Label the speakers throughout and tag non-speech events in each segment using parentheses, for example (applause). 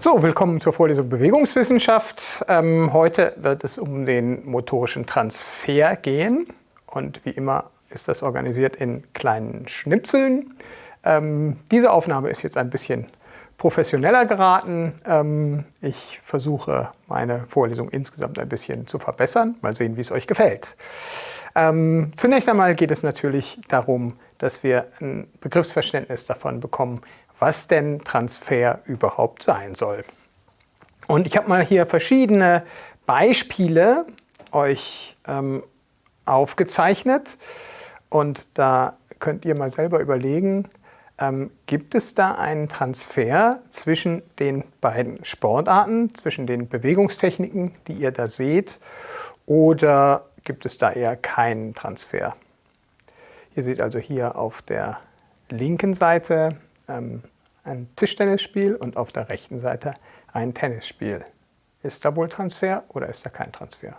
Speaker 1: So, willkommen zur Vorlesung Bewegungswissenschaft. Ähm, heute wird es um den motorischen Transfer gehen und wie immer ist das organisiert in kleinen Schnipseln. Ähm, diese Aufnahme ist jetzt ein bisschen professioneller geraten. Ähm, ich versuche meine Vorlesung insgesamt ein bisschen zu verbessern. Mal sehen, wie es euch gefällt. Ähm, zunächst einmal geht es natürlich darum, dass wir ein Begriffsverständnis davon bekommen, was denn Transfer überhaupt sein soll. Und ich habe mal hier verschiedene Beispiele euch ähm, aufgezeichnet und da könnt ihr mal selber überlegen, ähm, gibt es da einen Transfer zwischen den beiden Sportarten, zwischen den Bewegungstechniken, die ihr da seht, oder gibt es da eher keinen Transfer? Ihr seht also hier auf der linken Seite ähm, ein Tischtennisspiel und auf der rechten Seite ein Tennisspiel. Ist da wohl Transfer oder ist da kein Transfer?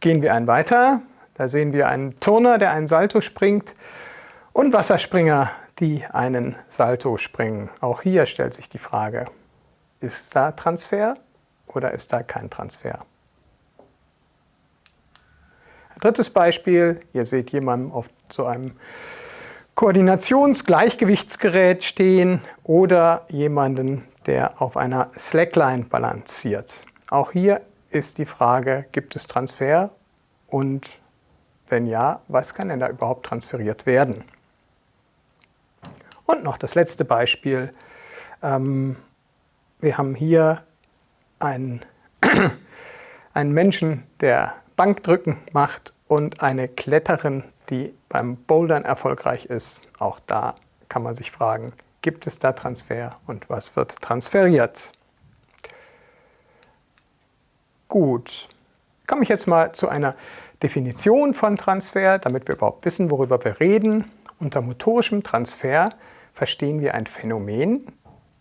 Speaker 1: Gehen wir einen weiter. Da sehen wir einen Turner, der einen Salto springt und Wasserspringer, die einen Salto springen. Auch hier stellt sich die Frage, ist da Transfer oder ist da kein Transfer? Drittes Beispiel, ihr seht jemanden auf so einem Koordinationsgleichgewichtsgerät stehen oder jemanden, der auf einer Slackline balanciert. Auch hier ist die Frage, gibt es Transfer und wenn ja, was kann denn da überhaupt transferiert werden? Und noch das letzte Beispiel. Ähm, wir haben hier einen, (clears throat) einen Menschen, der Bankdrücken macht und eine Kletterin, die beim Bouldern erfolgreich ist. Auch da kann man sich fragen, gibt es da Transfer und was wird transferiert? Gut, komme ich jetzt mal zu einer Definition von Transfer, damit wir überhaupt wissen, worüber wir reden. Unter motorischem Transfer verstehen wir ein Phänomen,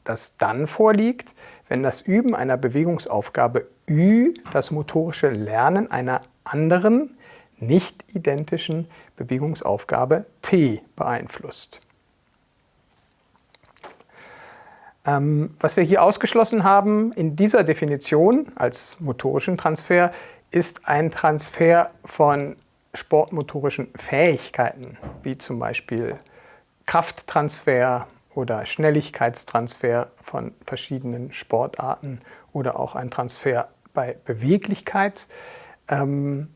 Speaker 1: das dann vorliegt, wenn das Üben einer Bewegungsaufgabe Ü das motorische Lernen einer anderen, nicht identischen Bewegungsaufgabe T beeinflusst. Ähm, was wir hier ausgeschlossen haben in dieser Definition als motorischen Transfer ist ein Transfer von sportmotorischen Fähigkeiten, wie zum Beispiel Krafttransfer oder Schnelligkeitstransfer von verschiedenen Sportarten oder auch ein Transfer bei Beweglichkeit. Ähm,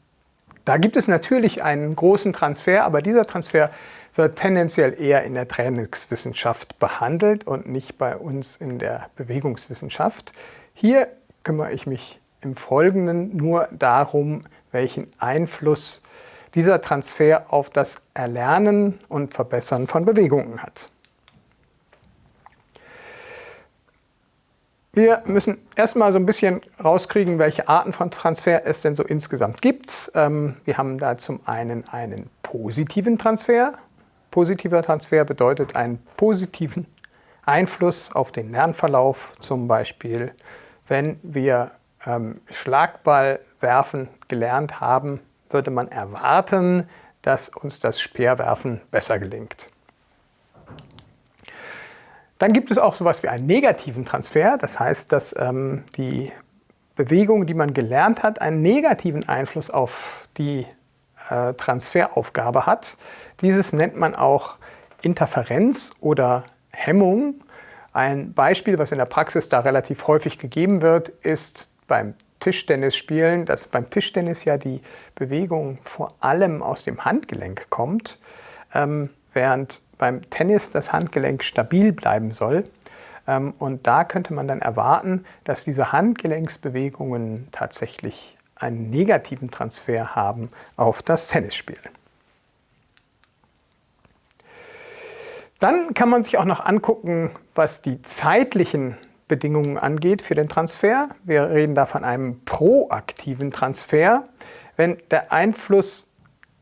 Speaker 1: da gibt es natürlich einen großen Transfer, aber dieser Transfer wird tendenziell eher in der Trainingswissenschaft behandelt und nicht bei uns in der Bewegungswissenschaft. Hier kümmere ich mich im Folgenden nur darum, welchen Einfluss dieser Transfer auf das Erlernen und Verbessern von Bewegungen hat. Wir müssen erstmal so ein bisschen rauskriegen, welche Arten von Transfer es denn so insgesamt gibt. Ähm, wir haben da zum einen einen positiven Transfer. Positiver Transfer bedeutet einen positiven Einfluss auf den Lernverlauf, zum Beispiel wenn wir ähm, Schlagball werfen gelernt haben, würde man erwarten, dass uns das Speerwerfen besser gelingt. Dann gibt es auch so etwas wie einen negativen Transfer. Das heißt, dass ähm, die Bewegung, die man gelernt hat, einen negativen Einfluss auf die äh, Transferaufgabe hat. Dieses nennt man auch Interferenz oder Hemmung. Ein Beispiel, was in der Praxis da relativ häufig gegeben wird, ist beim Tischtennisspielen, dass beim Tischtennis ja die Bewegung vor allem aus dem Handgelenk kommt, ähm, während beim Tennis das Handgelenk stabil bleiben soll. Ähm, und da könnte man dann erwarten, dass diese Handgelenksbewegungen tatsächlich einen negativen Transfer haben auf das Tennisspiel. Dann kann man sich auch noch angucken, was die zeitlichen Bedingungen angeht für den Transfer. Wir reden da von einem proaktiven Transfer, wenn der Einfluss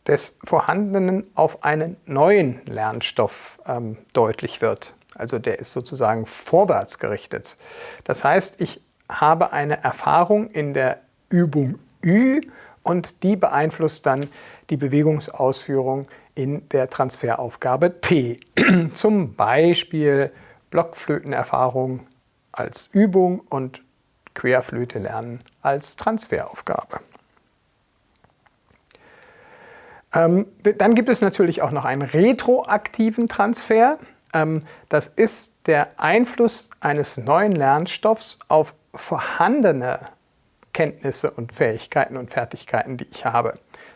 Speaker 1: des Vorhandenen auf einen neuen Lernstoff ähm, deutlich wird. Also der ist sozusagen vorwärts gerichtet. Das heißt, ich habe eine Erfahrung in der Übung Ü und die beeinflusst dann die Bewegungsausführung in der Transferaufgabe T. (clears throat) Zum Beispiel Blockflötenerfahrung als Übung und Querflöte lernen als Transferaufgabe. Ähm, dann gibt es natürlich auch noch einen retroaktiven Transfer. Ähm, das ist der Einfluss eines neuen Lernstoffs auf vorhandene Kenntnisse und Fähigkeiten und Fertigkeiten, die ich habe.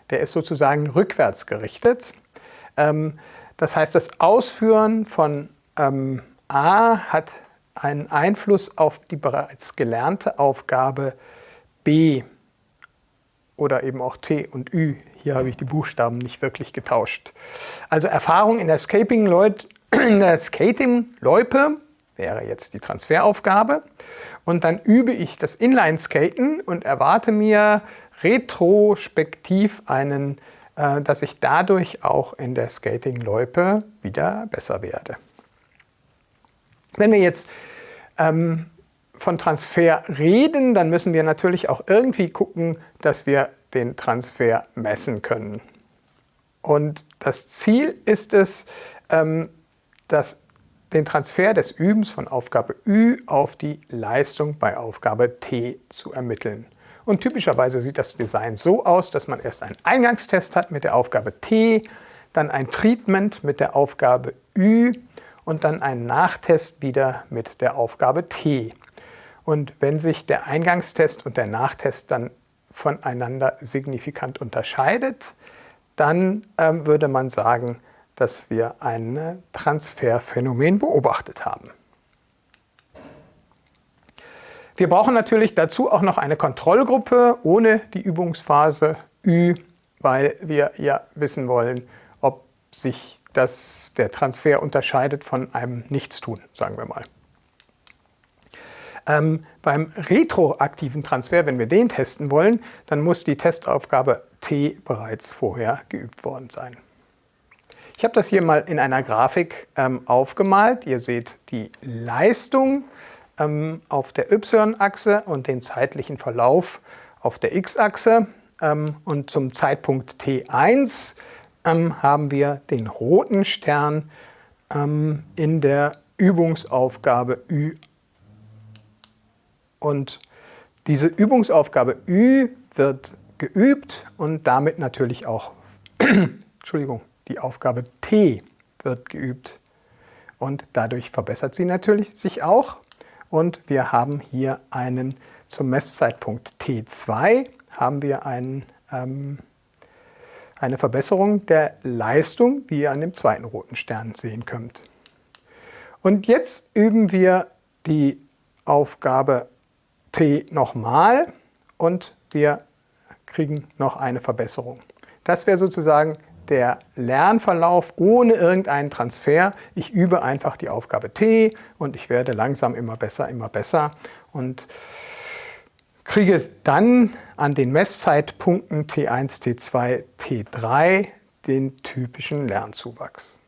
Speaker 1: Der ist sozusagen rückwärts gerichtet. Ähm, das heißt, das Ausführen von ähm, A hat einen Einfluss auf die bereits gelernte Aufgabe B oder eben auch T und Ü. Hier habe ich die Buchstaben nicht wirklich getauscht. Also Erfahrung in der Scaping-Loipe (clears throat) Skating wäre jetzt die Transferaufgabe. Und dann übe ich das Inline-Skaten und erwarte mir retrospektiv einen, äh, dass ich dadurch auch in der Skating-Loipe wieder besser werde. Wenn wir jetzt ähm, von Transfer reden, dann müssen wir natürlich auch irgendwie gucken, dass wir den Transfer messen können. Und das Ziel ist es, ähm, dass den Transfer des Übens von Aufgabe Ü auf die Leistung bei Aufgabe T zu ermitteln. Und typischerweise sieht das Design so aus, dass man erst einen Eingangstest hat mit der Aufgabe T, dann ein Treatment mit der Aufgabe Ü und dann einen Nachtest wieder mit der Aufgabe T. Und wenn sich der Eingangstest und der Nachtest dann voneinander signifikant unterscheidet, dann ähm, würde man sagen, dass wir ein Transferphänomen beobachtet haben. Wir brauchen natürlich dazu auch noch eine Kontrollgruppe ohne die Übungsphase Ü, weil wir ja wissen wollen, ob sich das, der Transfer unterscheidet von einem Nichtstun, sagen wir mal. Ähm, beim retroaktiven Transfer, wenn wir den testen wollen, dann muss die Testaufgabe T bereits vorher geübt worden sein. Ich habe das hier mal in einer Grafik ähm, aufgemalt. Ihr seht die Leistung ähm, auf der y-Achse und den zeitlichen Verlauf auf der x-Achse. Ähm, und zum Zeitpunkt T1 ähm, haben wir den roten Stern ähm, in der Übungsaufgabe Ü. Und diese Übungsaufgabe Ü wird geübt und damit natürlich auch (clears throat) Entschuldigung, die Aufgabe T wird geübt. Und dadurch verbessert sie natürlich sich auch. Und wir haben hier einen zum Messzeitpunkt T2 haben wir einen ähm, eine Verbesserung der Leistung, wie ihr an dem zweiten roten Stern sehen könnt. Und jetzt üben wir die Aufgabe T nochmal und wir kriegen noch eine Verbesserung. Das wäre sozusagen der Lernverlauf ohne irgendeinen Transfer. Ich übe einfach die Aufgabe T und ich werde langsam immer besser, immer besser. Und kriege dann an den Messzeitpunkten T1, T2, T3 den typischen Lernzuwachs.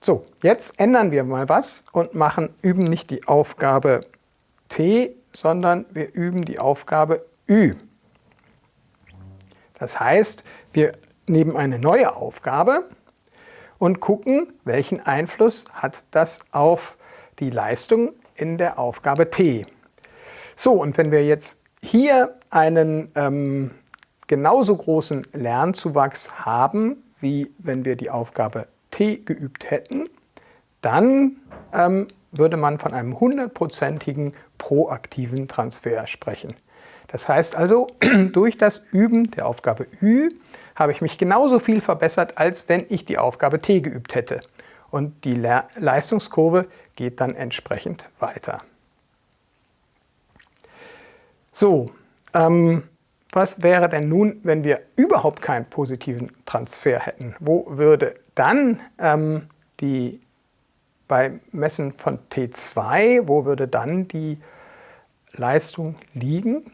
Speaker 1: So, jetzt ändern wir mal was und machen, üben nicht die Aufgabe T, sondern wir üben die Aufgabe Ü. Das heißt, wir nehmen eine neue Aufgabe und gucken, welchen Einfluss hat das auf die Leistung in der Aufgabe T. So, und wenn wir jetzt hier einen ähm, genauso großen Lernzuwachs haben, wie wenn wir die Aufgabe T geübt hätten, dann ähm, würde man von einem hundertprozentigen proaktiven Transfer sprechen. Das heißt also, (clears throat) durch das Üben der Aufgabe Ü habe ich mich genauso viel verbessert, als wenn ich die Aufgabe T geübt hätte. Und die Le Leistungskurve geht dann entsprechend weiter. So, ähm, was wäre denn nun, wenn wir überhaupt keinen positiven Transfer hätten? Wo würde dann ähm, die, beim Messen von T2, wo würde dann die Leistung liegen?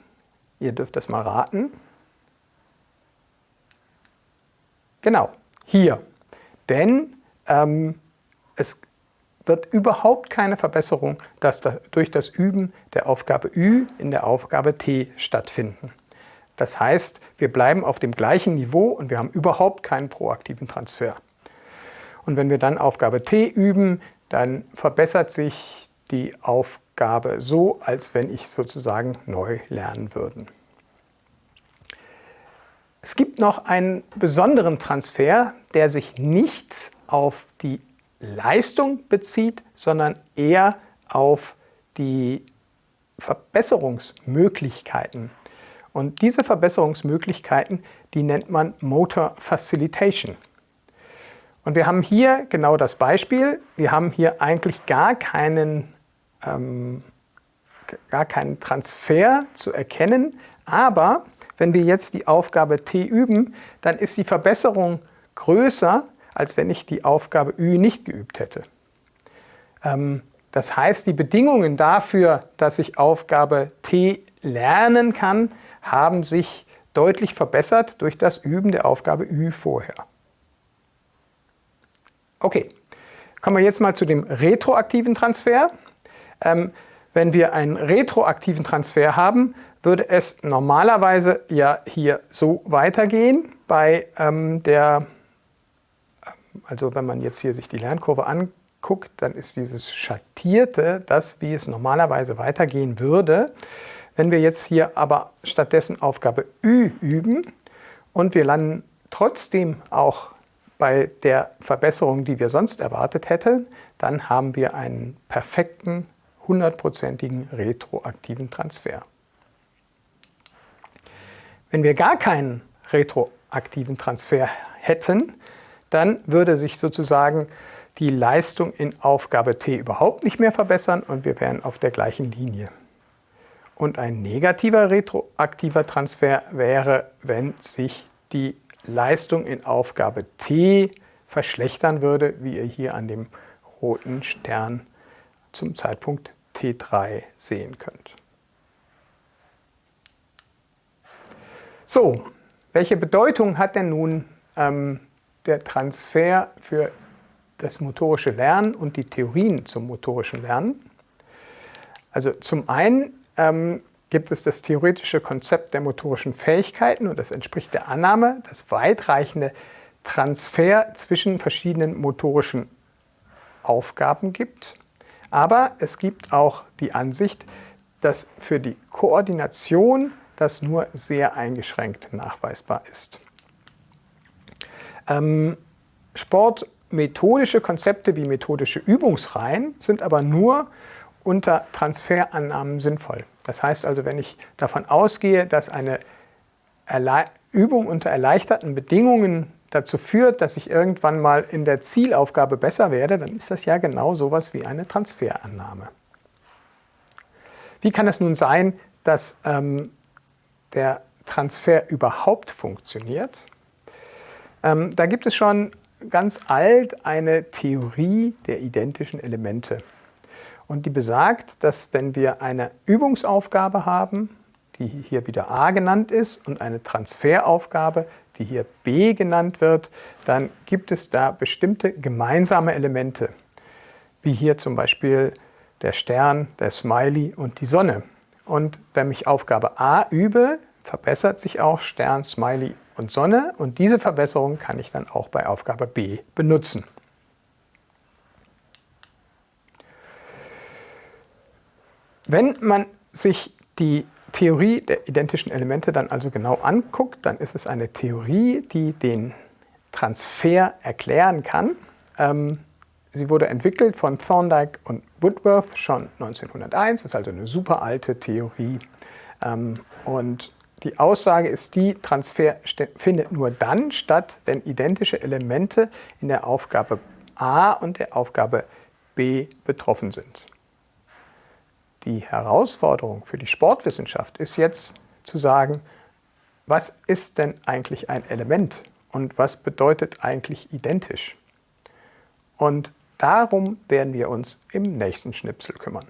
Speaker 1: Ihr dürft das mal raten. Genau, hier. Denn ähm, es wird überhaupt keine Verbesserung das, durch das Üben der Aufgabe Ü in der Aufgabe T stattfinden. Das heißt, wir bleiben auf dem gleichen Niveau und wir haben überhaupt keinen proaktiven Transfer. Und wenn wir dann Aufgabe T üben, dann verbessert sich die Aufgabe so, als wenn ich sozusagen neu lernen würde. Es gibt noch einen besonderen Transfer, der sich nicht auf die Leistung bezieht, sondern eher auf die Verbesserungsmöglichkeiten. Und diese Verbesserungsmöglichkeiten, die nennt man Motor Facilitation. Und wir haben hier genau das Beispiel. Wir haben hier eigentlich gar keinen, ähm, gar keinen Transfer zu erkennen, aber wenn wir jetzt die Aufgabe T üben, dann ist die Verbesserung größer, als wenn ich die Aufgabe Ü nicht geübt hätte. Ähm, das heißt, die Bedingungen dafür, dass ich Aufgabe T lernen kann, haben sich deutlich verbessert durch das Üben der Aufgabe Ü vorher. Okay, kommen wir jetzt mal zu dem retroaktiven Transfer. Ähm, wenn wir einen retroaktiven Transfer haben, würde es normalerweise ja hier so weitergehen bei ähm, der, ähm, also wenn man jetzt hier sich die Lernkurve anguckt, dann ist dieses Schattierte das, wie es normalerweise weitergehen würde. Wenn wir jetzt hier aber stattdessen Aufgabe Ü üben und wir landen trotzdem auch bei der Verbesserung, die wir sonst erwartet hätten, dann haben wir einen perfekten, hundertprozentigen retroaktiven Transfer. Wenn wir gar keinen retroaktiven Transfer hätten, dann würde sich sozusagen die Leistung in Aufgabe T überhaupt nicht mehr verbessern und wir wären auf der gleichen Linie. Und ein negativer retroaktiver Transfer wäre, wenn sich die Leistung in Aufgabe T verschlechtern würde, wie ihr hier an dem roten Stern zum Zeitpunkt T3 sehen könnt. So, welche Bedeutung hat denn nun ähm, der Transfer für das motorische Lernen und die Theorien zum motorischen Lernen? Also zum einen ähm, gibt es das theoretische Konzept der motorischen Fähigkeiten und das entspricht der Annahme, dass weitreichende Transfer zwischen verschiedenen motorischen Aufgaben gibt. Aber es gibt auch die Ansicht, dass für die Koordination das nur sehr eingeschränkt nachweisbar ist. Ähm, sportmethodische Konzepte wie methodische Übungsreihen sind aber nur unter Transferannahmen sinnvoll. Das heißt also, wenn ich davon ausgehe, dass eine Erle Übung unter erleichterten Bedingungen dazu führt, dass ich irgendwann mal in der Zielaufgabe besser werde, dann ist das ja genau sowas wie eine Transferannahme. Wie kann es nun sein, dass ähm, der Transfer überhaupt funktioniert. Ähm, da gibt es schon ganz alt eine Theorie der identischen Elemente. Und die besagt, dass wenn wir eine Übungsaufgabe haben, die hier wieder a genannt ist, und eine Transferaufgabe, die hier b genannt wird, dann gibt es da bestimmte gemeinsame Elemente, wie hier zum Beispiel der Stern, der Smiley und die Sonne. Und wenn ich Aufgabe A übe, verbessert sich auch Stern, Smiley und Sonne und diese Verbesserung kann ich dann auch bei Aufgabe B benutzen. Wenn man sich die Theorie der identischen Elemente dann also genau anguckt, dann ist es eine Theorie, die den Transfer erklären kann. Ähm, sie wurde entwickelt von Thorndike und Woodworth schon 1901, das ist also eine super alte Theorie. Ähm, und die Aussage ist die, Transfer findet nur dann statt, wenn identische Elemente in der Aufgabe A und der Aufgabe B betroffen sind. Die Herausforderung für die Sportwissenschaft ist jetzt zu sagen, was ist denn eigentlich ein Element und was bedeutet eigentlich identisch? Und darum werden wir uns im nächsten Schnipsel kümmern.